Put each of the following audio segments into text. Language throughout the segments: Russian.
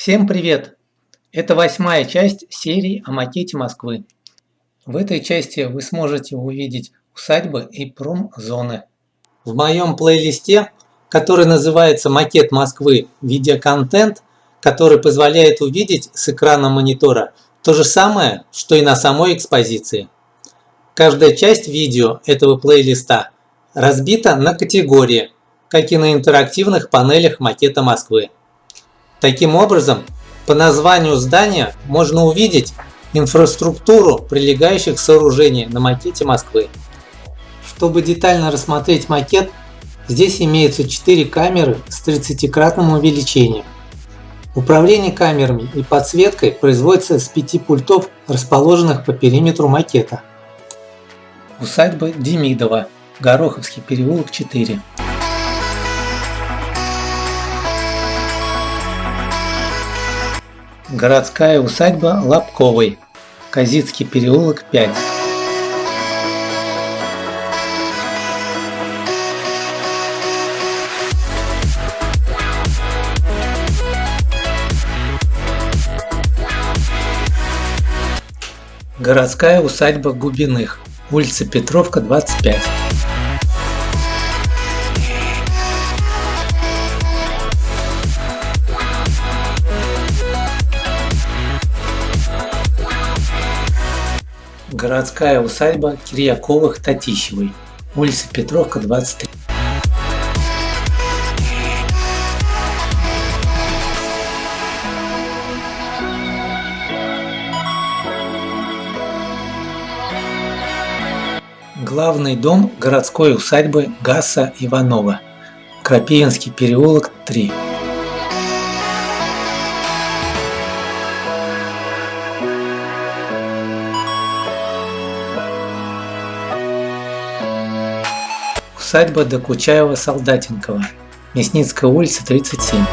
Всем привет! Это восьмая часть серии о макете Москвы. В этой части вы сможете увидеть усадьбы и промзоны. В моем плейлисте, который называется «Макет Москвы. Видеоконтент», который позволяет увидеть с экрана монитора то же самое, что и на самой экспозиции. Каждая часть видео этого плейлиста разбита на категории, как и на интерактивных панелях макета Москвы. Таким образом, по названию здания можно увидеть инфраструктуру прилегающих сооружений на макете Москвы. Чтобы детально рассмотреть макет, здесь имеются 4 камеры с 30-кратным увеличением. Управление камерами и подсветкой производится с 5 пультов, расположенных по периметру макета. Усадьба Демидова, Гороховский переулок 4. Городская усадьба Лобковой, Казицкий переулок 5. Городская усадьба Губиных, улица Петровка, 25. Городская усадьба Кирьяковых-Татищевой, улица Петровка, 23. Главный дом городской усадьбы Гаса Иванова, Крапивинский переулок, 3. Усадьба Докучаева-Солдатенкова, Мясницкая улица, 37.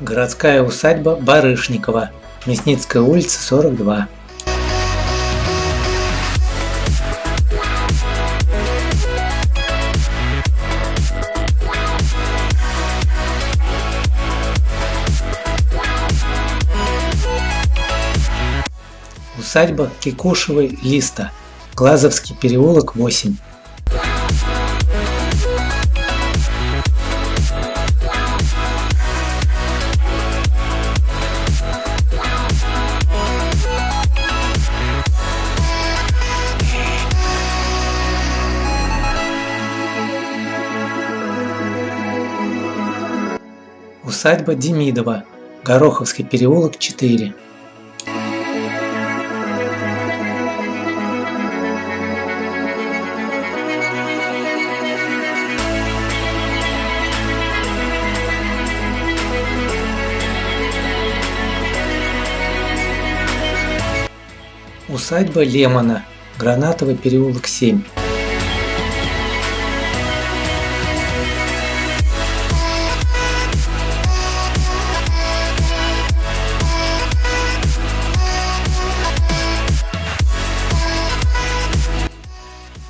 Городская усадьба Барышникова, Мясницкая улица, 42. Усадьба Кикушевой Листа, Глазовский переулок 8. Усадьба Демидова, Гороховский переулок 4. Усадьба Лемона, Гранатовый переулок 7.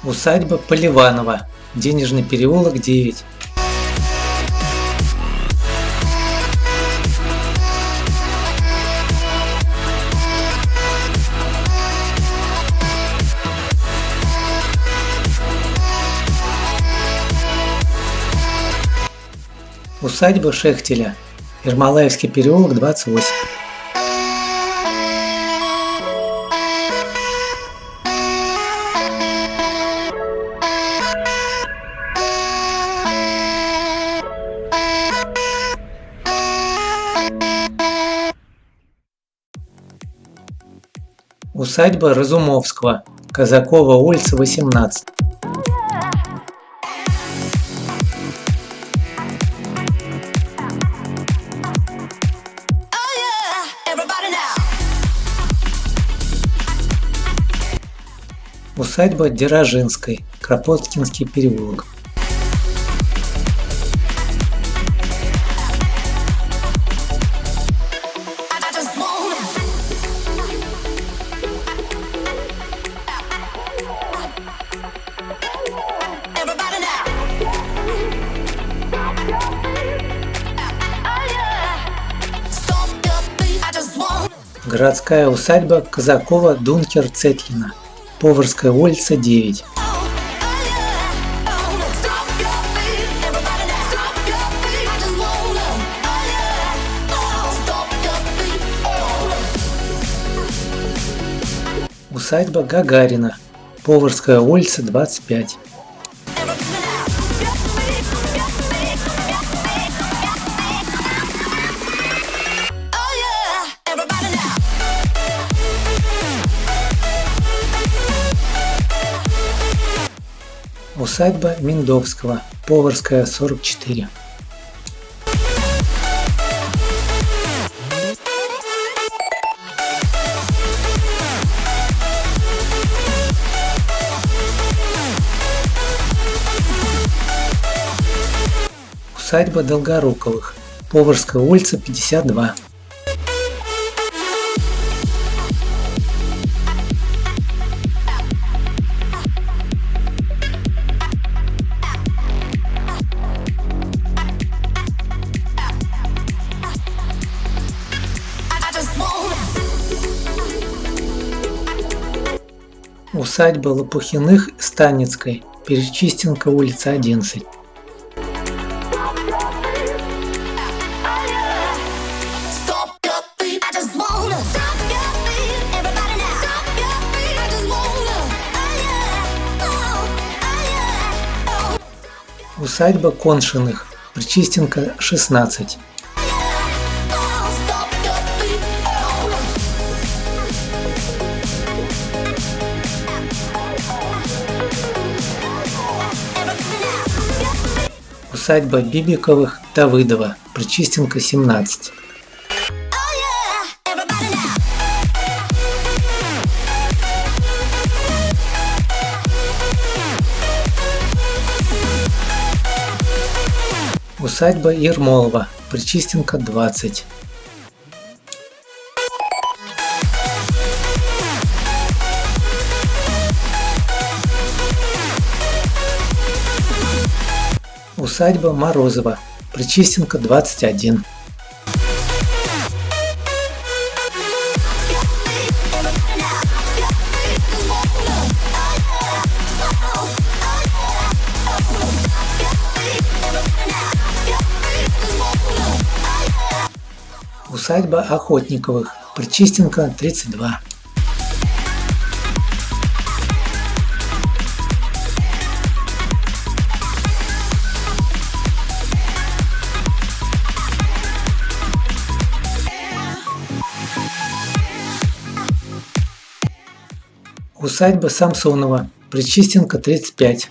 Усадьба Поливанова, Денежный переулок 9. Усадьба Шехтеля, Ермолаевский переулок 28. Усадьба Разумовского, Казакова улица 18. Усадьба Дерожинской, Кропоткинский переулок. городская усадьба Казакова Дункер Цетлина. Поварская улица 9. Усадьба Гагарина. Поварская улица 25. Усадьба Миндовского, Поварская, 44. Усадьба Долгоруковых, Поварская улица, 52. Усадьба Лопухиных Станицкой, Перечистенка, улица 11. Усадьба Коншиных, Причистенка, 16. Усадьба Бибиковых, Давыдова, Причистенка, 17. Усадьба Ермолова, Причистенка, 20. Усадьба Морозова, Причистенка, 21. Усадьба Охотниковых, Причистенка, 32. Усадьба Самсонова, Причистенка, 35.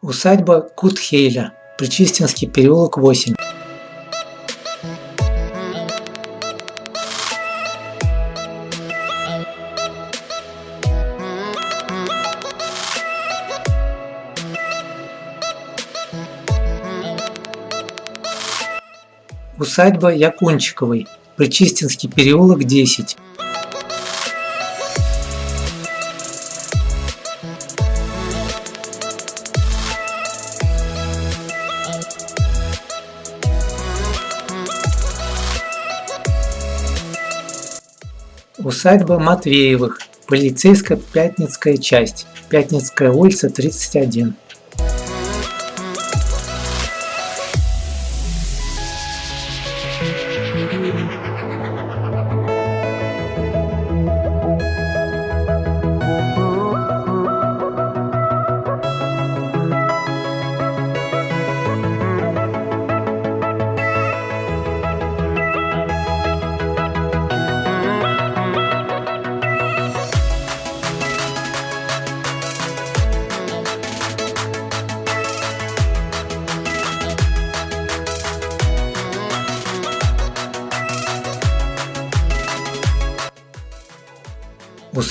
Усадьба Кутхейля, Причистинский переулок 8. Усадьба Якунчиковой, Причистинский переулок 10. Усадьба Матвеевых, полицейская Пятницкая часть, Пятницкая улица 31.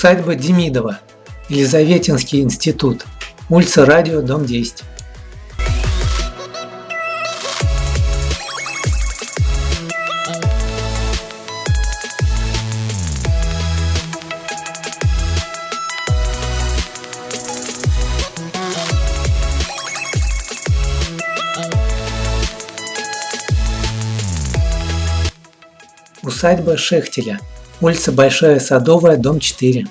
Усадьба Демидова. Елизаветинский институт. Улица Радио, дом 10. Усадьба Шехтеля. Улица Большая Садовая, дом 4.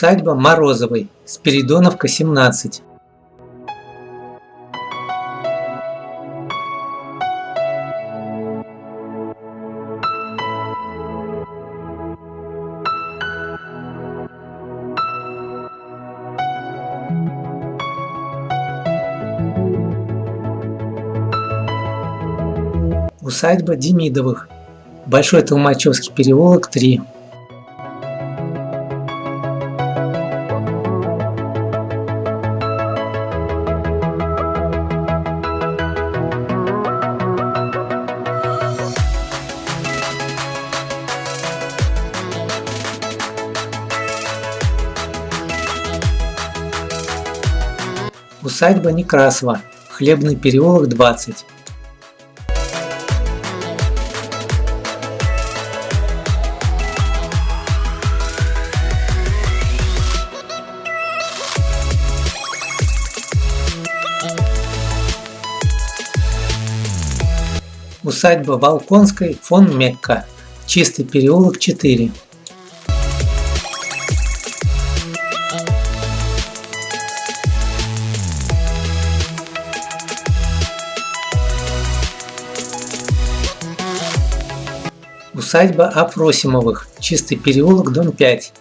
Усадьба Морозовой, Спиридоновка, 17. Усадьба Демидовых, Большой Толмачевский переулок, 3. Усадьба Некрасова, Хлебный переулок 20. Усадьба Волконской, фон Мекка, Чистый переулок 4. Усадьба Афросимовых, Чистый переулок, дом 5.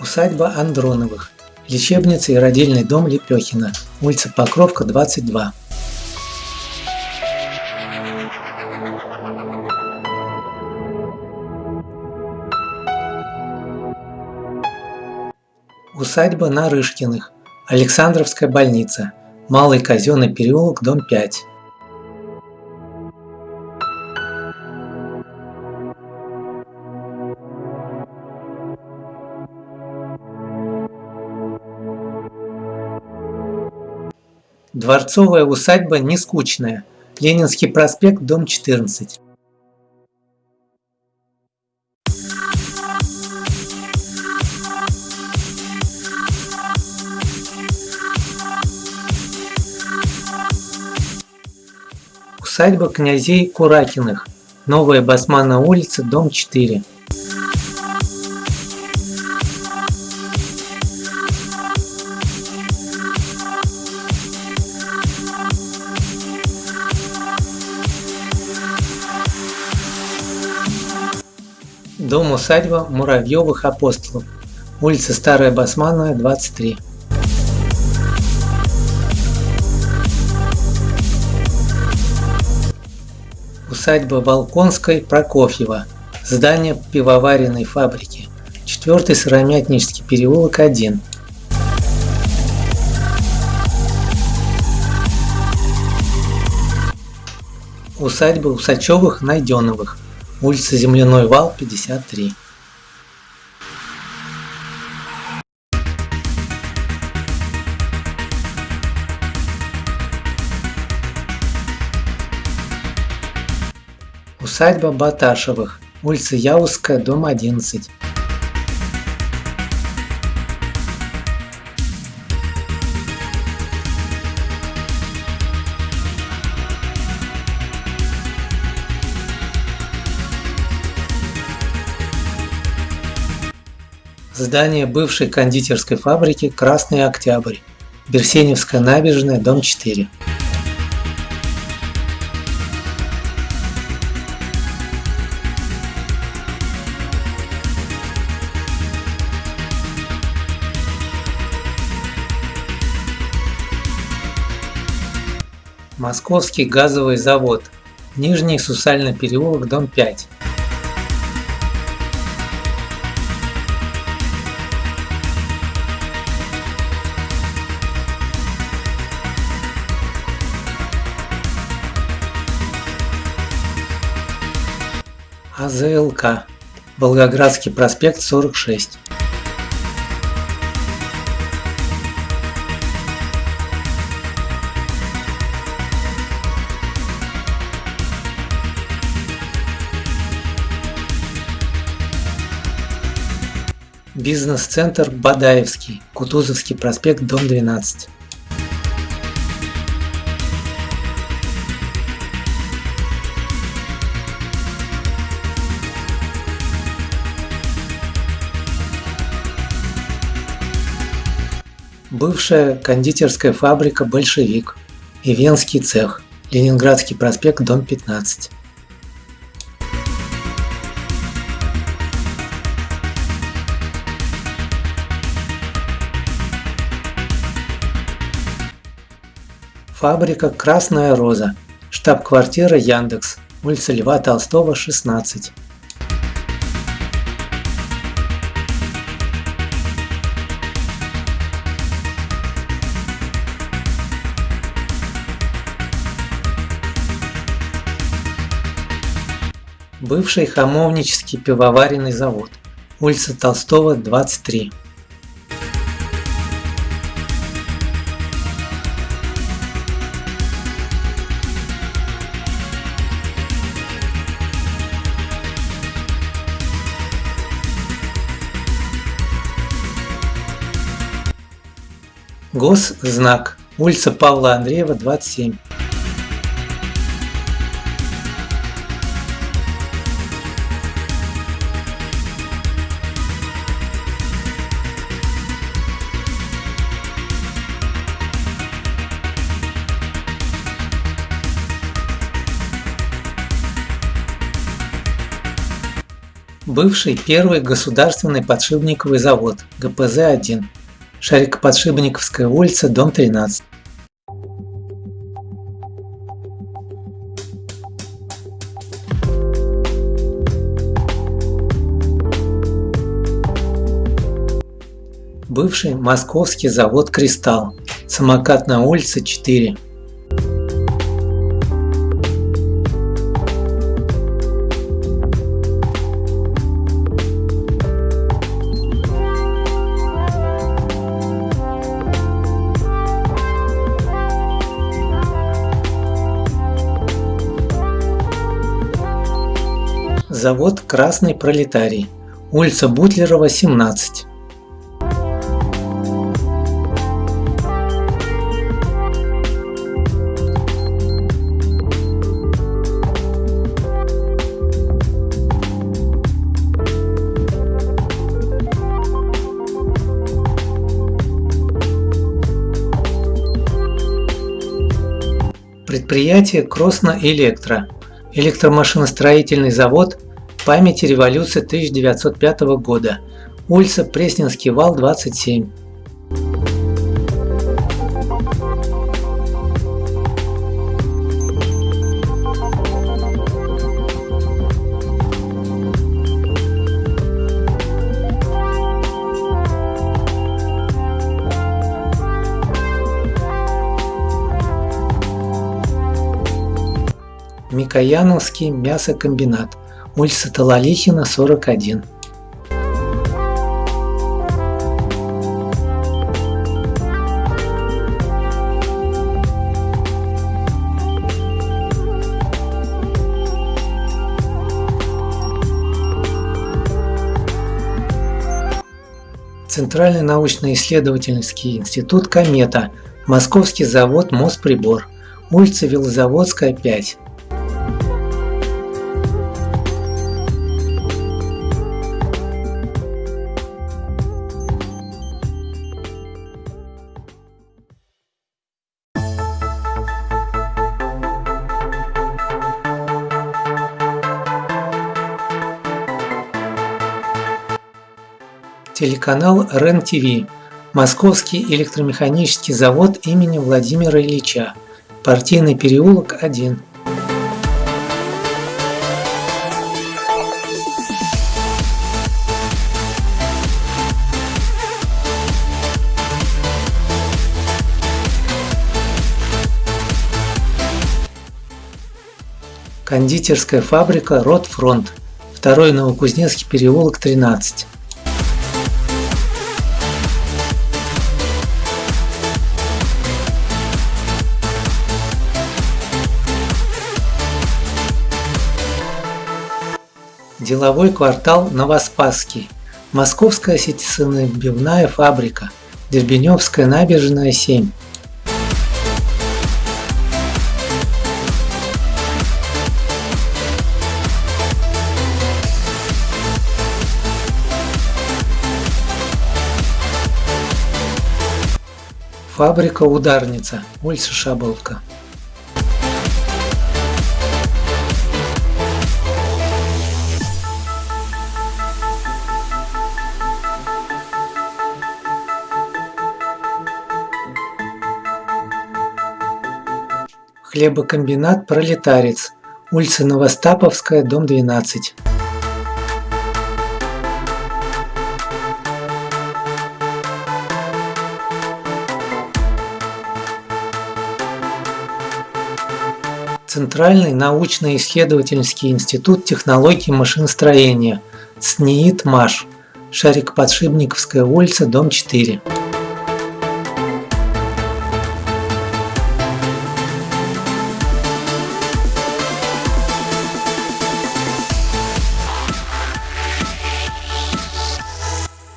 Усадьба Андроновых, лечебница и родильный дом Лепехина, улица Покровка, 22. Усадьба Нарышкиных, Александровская больница, Малый казенный переулок, дом 5. Дворцовая усадьба не скучная. Ленинский проспект, дом 14. Усадьба князей Куракиных. Новая Басманная улица, дом 4. Дом-усадьба Муравьевых апостолов. Улица Старая Басманная, 23. Усадьба Волконской Прокофьева. Здание пивоваренной фабрики. Четвертый Сыромятнический переулок 1. Усадьба Усачевых-Найденовых. Улица Земляной вал, 53. Усадьба Баташевых, улица Яузская, дом 11. Здание бывшей кондитерской фабрики «Красный Октябрь», Берсеневская набережная, дом 4. Московский газовый завод, Нижний Сусальный переулок, дом 5. АЗЛК, Волгоградский проспект 46. Бизнес-центр Бадаевский, Кутузовский проспект, дом 12. Бывшая кондитерская фабрика «Большевик» и цех, Ленинградский проспект, дом 15. Фабрика «Красная роза», штаб-квартира Яндекс, улица Льва Толстого, 16. Бывший хамовнический пивоваренный завод, улица Толстого, 23. Госзнак. Улица Павла Андреева, 27. Бывший первый государственный подшипниковый завод ГПЗ-1 Шарикоподшипниковская улица, дом 13. Бывший московский завод «Кристалл», самокатная улица 4. Завод «Красный пролетарий», улица Бутлерова, 17. Предприятие Кросно Электро, электромашиностроительный завод памяти революции 1905 года, улица Пресненский вал, 27. Микояновский мясокомбинат улица Талалихина, 41. Центральный научно-исследовательский институт «Комета», Московский завод «Мосприбор», улица Велозаводская, 5. Телеканал РЕН-ТВ. Московский электромеханический завод имени Владимира Ильича. Партийный переулок 1. Кондитерская фабрика «Ротфронт», 2 Новокузнецкий переулок 13. Деловой квартал Новоспасский. Московская сетисонабивная фабрика. Дербеневская набережная 7. Фабрика Ударница, улица Шаболка. Хлебокомбинат «Пролетарец», улица Новостаповская, дом 12. Центральный научно-исследовательский институт технологий машиностроения, СНИИТ МАШ, Шарик-Подшипниковская улица, дом 4.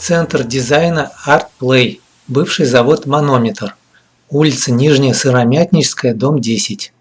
Центр дизайна Art Play, бывший завод Манометр, улица Нижняя Сыромятническая, дом 10.